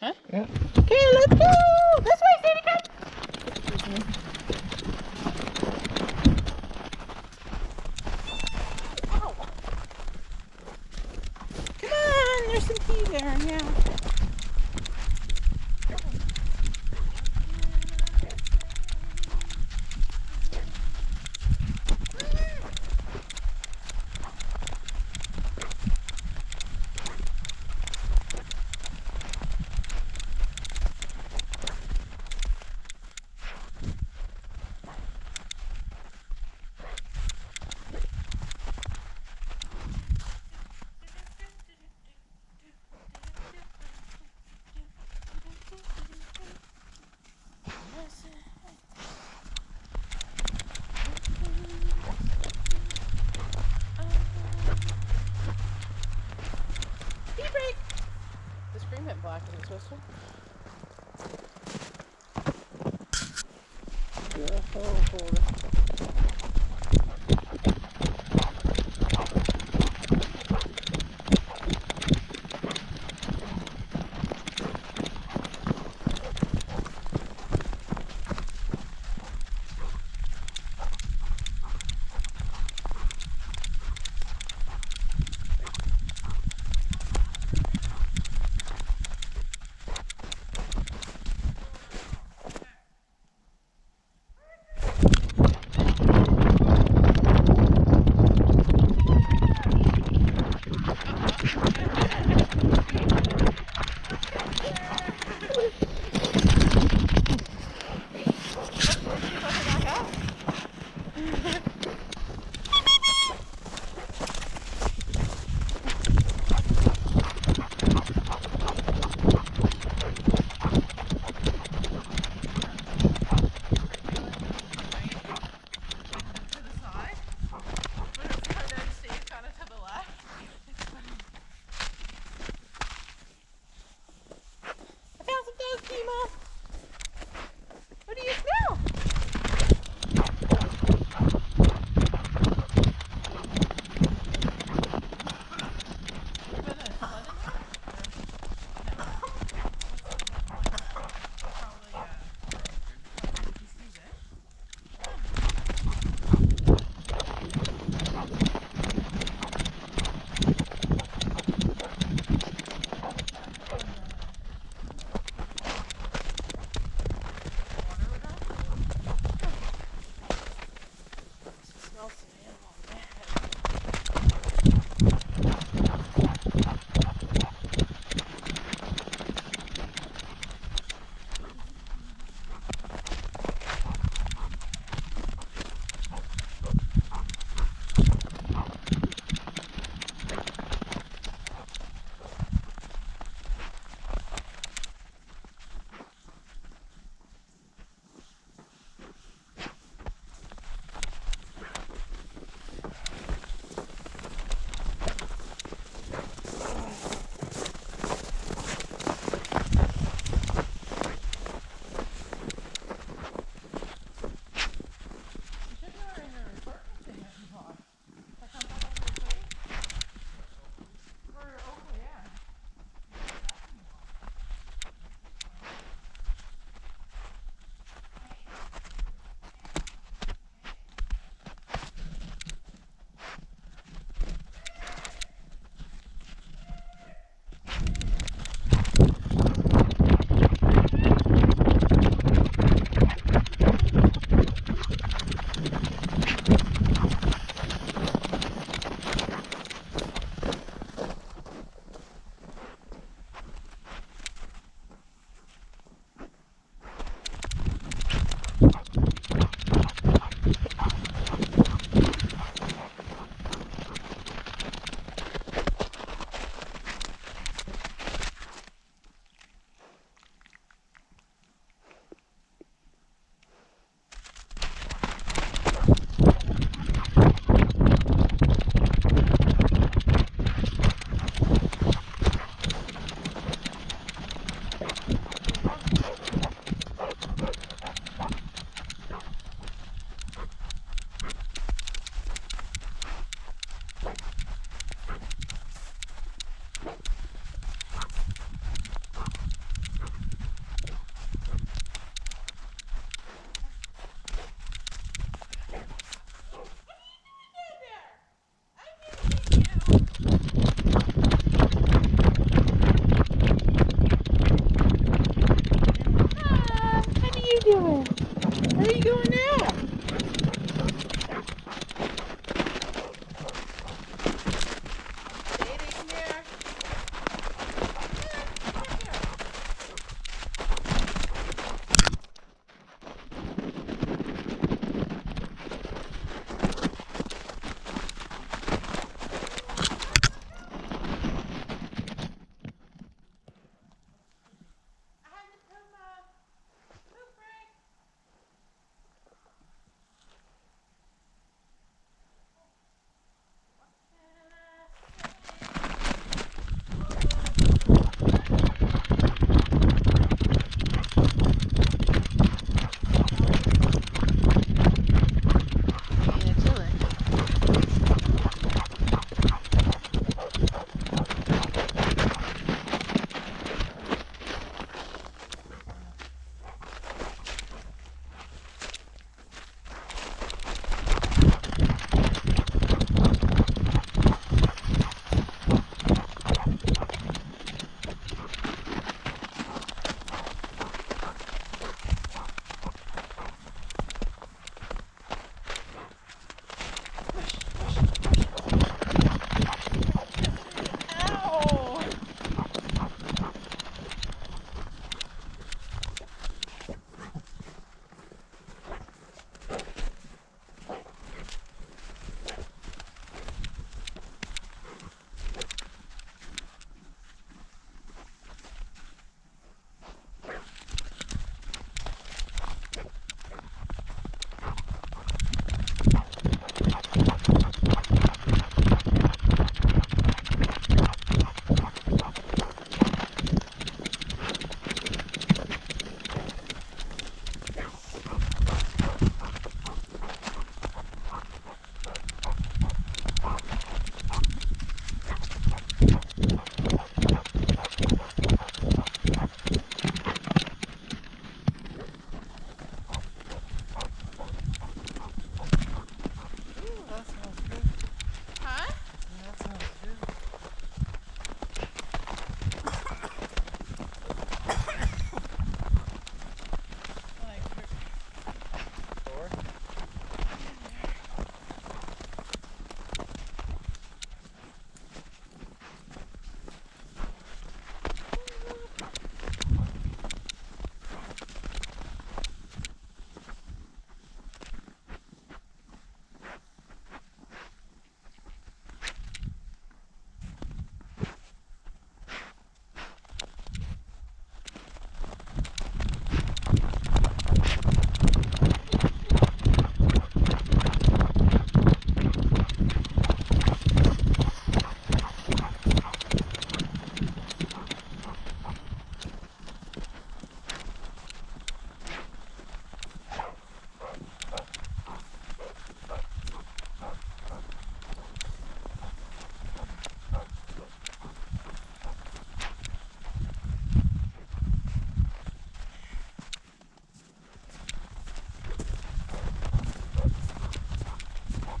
Huh? Yeah. Okay, let's go. Yeah, oh, Where are you going now?